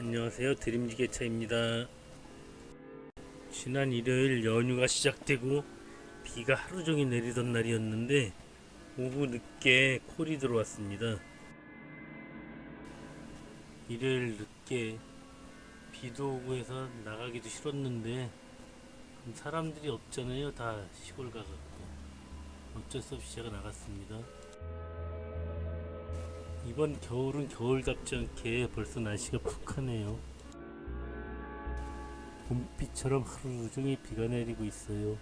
안녕하세요. 드림지게차입니다. 지난 일요일 연휴가 시작되고 비가 하루종일 내리던 날이었는데 오후 늦게 콜이 들어왔습니다. 일요일 늦게 비도 오고 해서 나가기도 싫었는데 사람들이 없잖아요. 다 시골 가갖고 어쩔 수 없이 제가 나갔습니다 이번 겨울은 겨울답지 않게 벌써 날씨가 푹하네요. 봄비처럼 하루 종일 비가 내리고 있어요.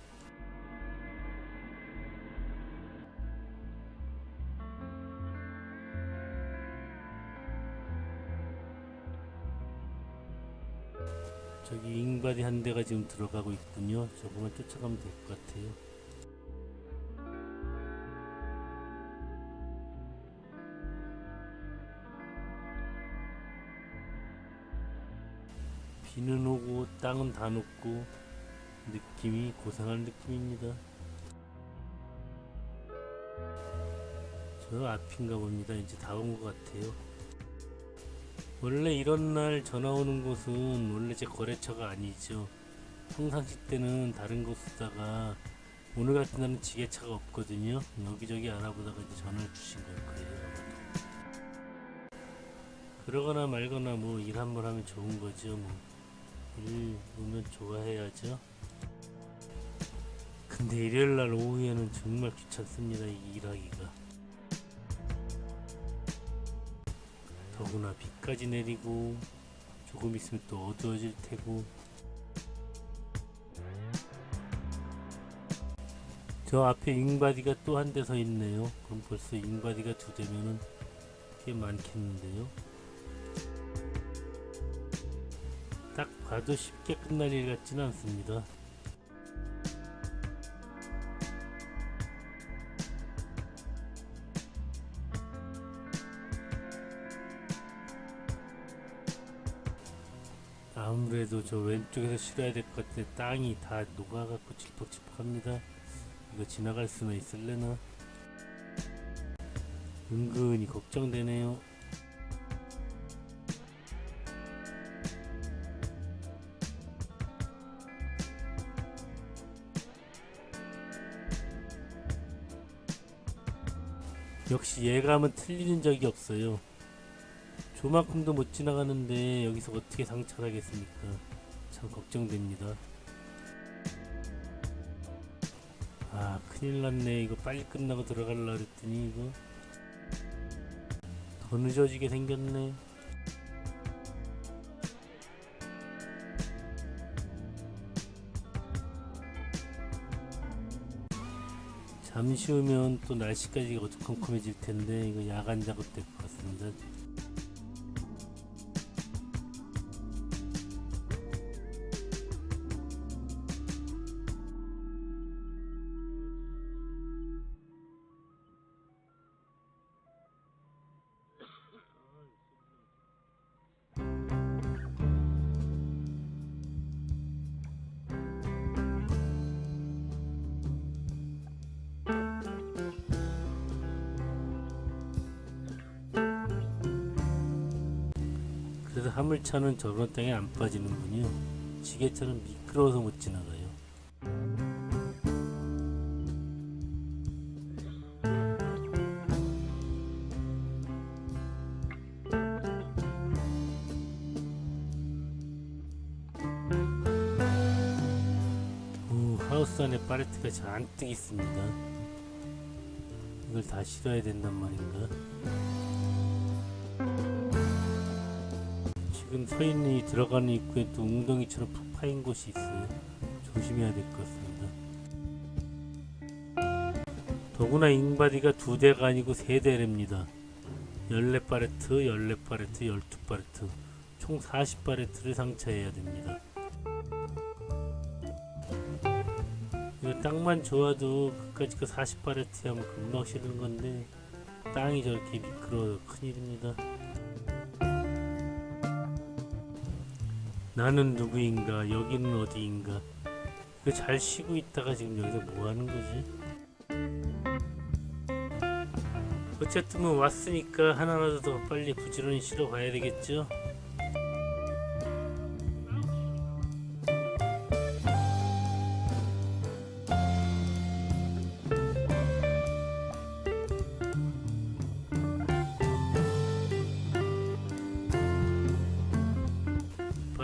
저기 잉바디 한 대가 지금 들어가고 있군요. 저거만 쫓아가면 될 것 같아요. 비는 오고 땅은 다 녹고 느낌이 고상한 느낌입니다. 저 앞인가 봅니다. 이제 다 온 것 같아요. 원래 이런 날 전화 오는 곳은 원래 제 거래처가 아니죠. 평상시 때는 다른 곳 쓰다가 오늘 같은 날은 지게차가 없거든요. 여기저기 알아보다가 이제 전화를 주신 걸 거예요. 아마도. 그러거나 말거나 뭐 일 한 번 하면 좋은 거죠. 뭐. 일 오면 좋아해야죠. 근데 일요일날 오후에는 정말 귀찮습니다. 이 일하기가. 더구나 비까지 내리고 조금 있으면 또 어두워질 테고 저 앞에 잉바디가 또 한 대 서 있네요. 그럼 벌써 잉바디가 두 대면은 꽤 많겠는데요. 딱 봐도 쉽게 끝날 일 같지는 않습니다. 아무래도 저 왼쪽에서 실어야 될 것 같은데 땅이 다 녹아갖고 질퍽질퍽합니다. 이거 지나갈 수는 있을래나? 은근히 걱정되네요. 역시 예감은 틀리는 적이 없어요. 조만큼도 못 지나가는데 여기서 어떻게 상찰하겠습니까? 참 걱정됩니다. 아 큰일 났네 이거 빨리 끝나고 들어갈라 그랬더니 이거 더 늦어지게 생겼네 잠시 후면 또 날씨까지 어두컴컴해질 텐데 이거 야간 작업 될 것 같습니다. 그래서 화물차는 저런 땅에 안 빠지는군요. 지게차는 미끄러워서 못 지나가요. 오, 하우스 안에 파레트가 잔뜩 있습니다. 이걸 다 실어야 된단 말인가? 지금 서 있는 이 들어가는 입구에 또 웅덩이처럼 푹 파인 곳이 있어요. 조심해야 될 것 같습니다. 더구나 wing body가 두 대가 아니고 세 대랍니다. 14파레트, 14파레트, 12파레트 총 40파레트를 상차해야 됩니다. 이거 땅만 좋아도 그까짓 거 40파레트 하면 금방 실은 건데 땅이 저렇게 미끄러워요. 큰일입니다. 나는 누구인가? 여기는 어디인가? 그 잘 쉬고 있다가 지금 여기서 뭐 하는 거지? 어쨌든 뭐 왔으니까 하나라도 더 빨리 부지런히 실어 봐야 되겠죠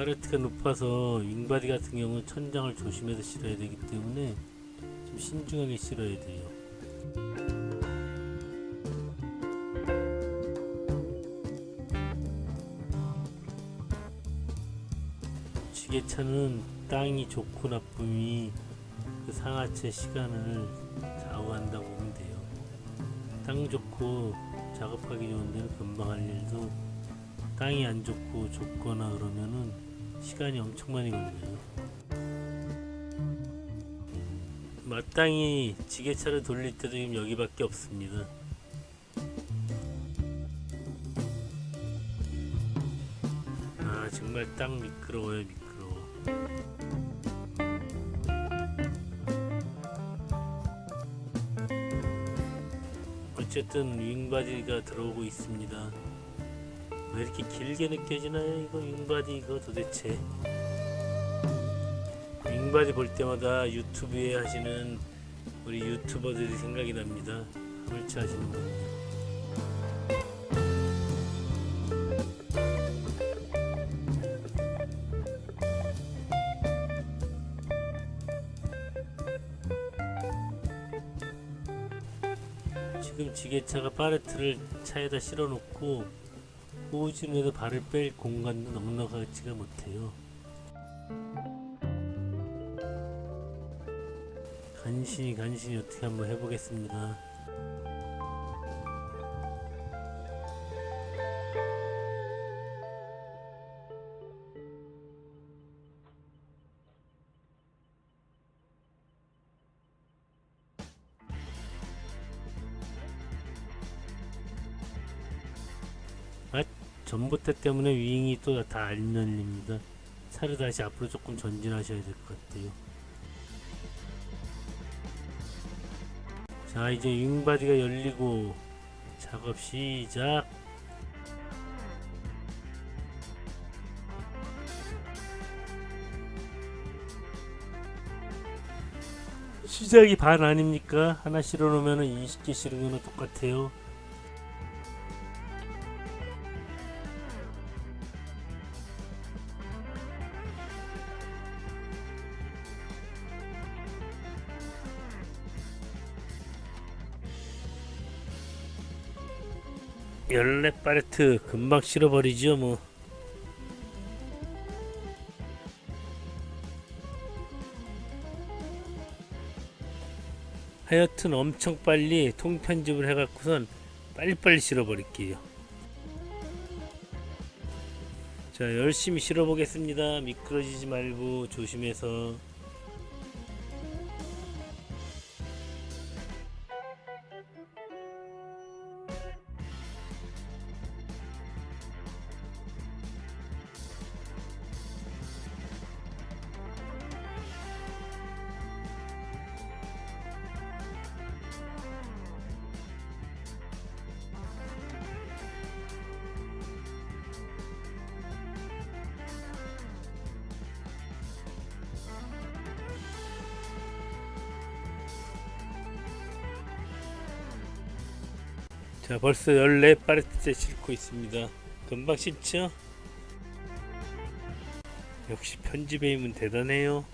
파레트가 높아서 윙바디 같은 경우는 천장을 조심해서 실어야 되기 때문에 좀 신중하게 실어야 돼요. 지게차는 땅이 좋고 나쁨이 그 상하체 시간을 좌우한다고 보면 돼요. 땅 좋고 작업하기 좋은 데는 금방 할 일도 땅이 안 좋고 좁거나 그러면은 시간이 엄청 많이 걸려요. 마땅히 지게차를 돌릴 때도 지금 여기밖에 없습니다. 아 정말 땅 미끄러워요 미끄러워. 어쨌든 윙바디가 들어오고 있습니다. 왜 이렇게 길게 느껴지나요? 이거 윙바디 이거 도대체 윙바디 볼 때마다 유튜브에 하시는 우리 유튜버들이 생각이 납니다. 헐치 하시는 분들. 지금 지게차가 파레트를 차에다 실어 놓고 호우진에도 발을 뺄 공간도 넉넉하지가 못해요. 간신히 간신히 어떻게 한번 해보겠습니다. 전봇대 때문에 윙이 또 다 안 열립니다. 차를 다시 앞으로 조금 전진하셔야 될 것 같아요. 자 이제 윙바디가 열리고 작업 시작 시작이 반 아닙니까? 하나 실어 놓으면 20개 실은 거는 똑같아요. 열네 파레트 금방 실어버리죠 뭐. 하여튼 엄청 빨리 통편집을 해갖고선 빨리빨리 실어버릴게요. 자 열심히 실어보겠습니다. 미끄러지지 말고 조심해서 자 벌써 14파레트째 싣고 있습니다 금방 싣죠? 역시 편집의 힘은 대단해요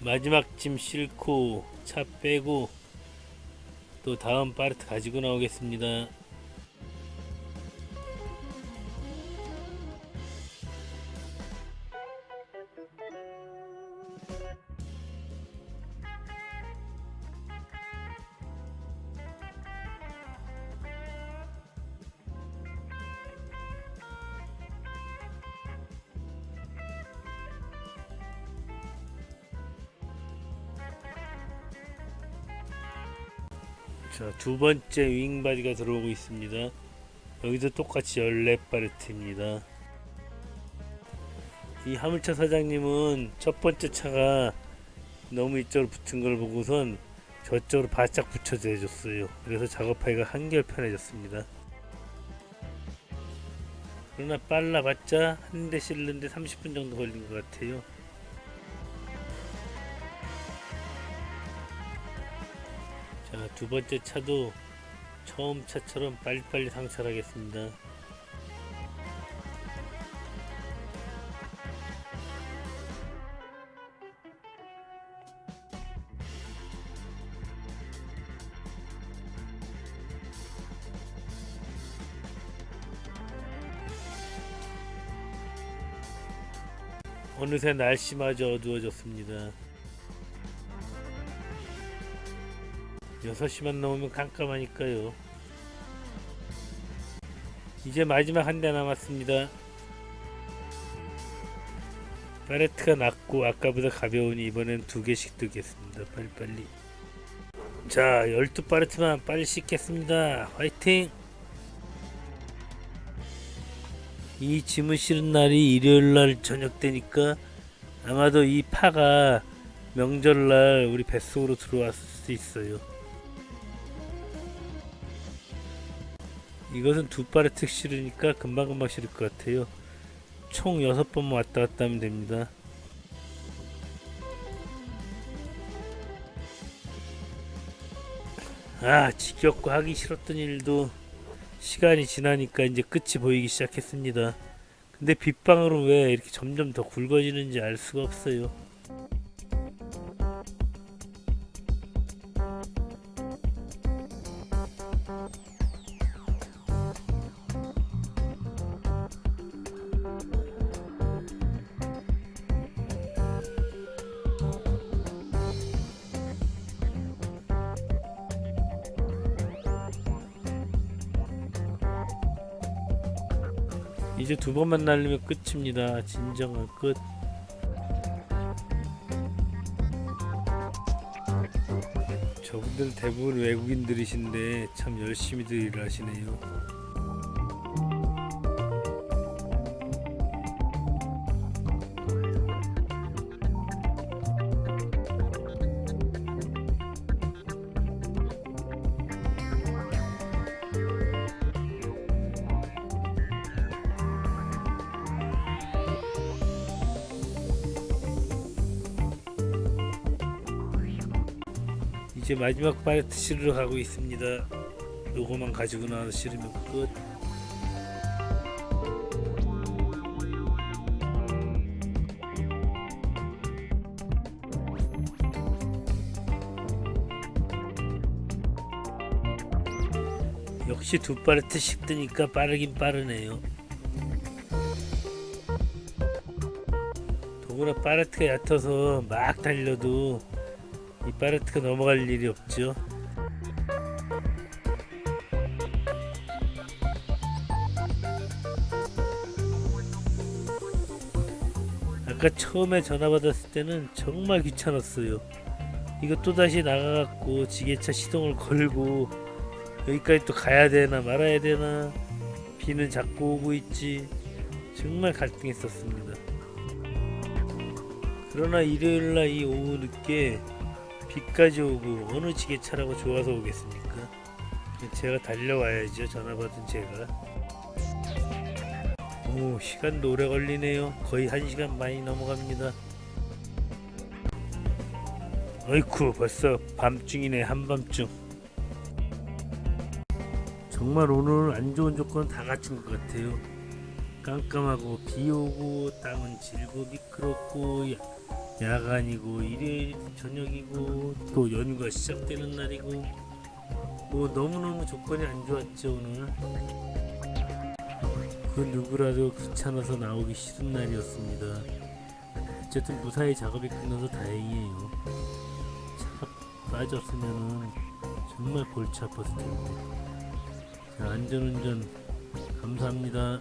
마지막 짐 싣고 차 빼고 또 다음 파르트 가지고 나오겠습니다. 자, 두 번째 윙바디가 들어오고 있습니다. 여기도 똑같이 14파레트입니다. 이 화물차 사장님은 첫 번째 차가 너무 이쪽으로 붙은 걸 보고선 저쪽으로 바짝 붙여져 해줬어요. 그래서 작업하기가 한결 편해졌습니다. 그러나 빨라봤자 한 대 실는데 30분 정도 걸린 것 같아요. 두 번째 차도 처음 차처럼 빨리빨리 상차하겠습니다. 어느새 날씨마저 어두워졌습니다. 6시만 넘으면 깜깜하니까요. 이제 마지막 한 대 남았습니다. 파레트가 낮고 아까보다 가벼우니 이번엔 두 개씩 뜨겠습니다. 빨리빨리. 자, 12파레트만 빨리 씻겠습니다. 화이팅! 이 짐을 실은 날이 일요일날 저녁 되니까 아마도 이 파가 명절날 우리 뱃속으로 들어왔을 수 있어요. 이것은 두 파레트 실으니까 금방금방 실을 것 같아요. 총 6번 왔다 갔다 하면 됩니다. 아 지겹고 하기 싫었던 일도 시간이 지나니까 이제 끝이 보이기 시작했습니다. 근데 빗방울은 왜 이렇게 점점 더 굵어지는지 알 수가 없어요. 이제 두 번 만 날리면 끝입니다. 진정한 끝. 저분들 대부분 외국인들이신데 참 열심히들 일하시네요. 이제 마지막 팔레트 실으러 가고 있습니다. 요거만 가지고 나와서 실으면 끝. 역시 두 팔레트씩 뜨니까 빠르긴 빠르네요. 더구나 팔레트가 얕아서 막 달려도 이 파레트가 넘어갈 일이 없죠. 아까 처음에 전화 받았을 때는 정말 귀찮았어요. 이거 또다시 나가갖고 지게차 시동을 걸고 여기까지 또 가야 되나 말아야 되나 비는 자꾸 오고 있지 정말 갈등했었습니다. 그러나 일요일날 이 오후 늦게 비까지 오고 어느 지게차라고 좋아서 오겠습니까? 제가 달려와야죠. 전화 받은 제가. 오 시간도 오래 걸리네요. 거의 한 시간 많이 넘어갑니다. 어이쿠 벌써 밤중이네 한밤중. 정말 오늘 안 좋은 조건 다 갖춘 것 같아요. 깜깜하고 비 오고 땅은 질고 미끄럽고 야간이고 일요일 저녁이고 또 연휴가 시작되는 날이고. 뭐 너무너무 조건이 안 좋았죠 오늘. 그 누구라도 귀찮아서 나오기 싫은 날이었습니다. 어쨌든 무사히 작업이 끝나서 다행이에요. 차가 빠졌으면 정말 골치 아팠을 텐데. 자, 안전운전 감사합니다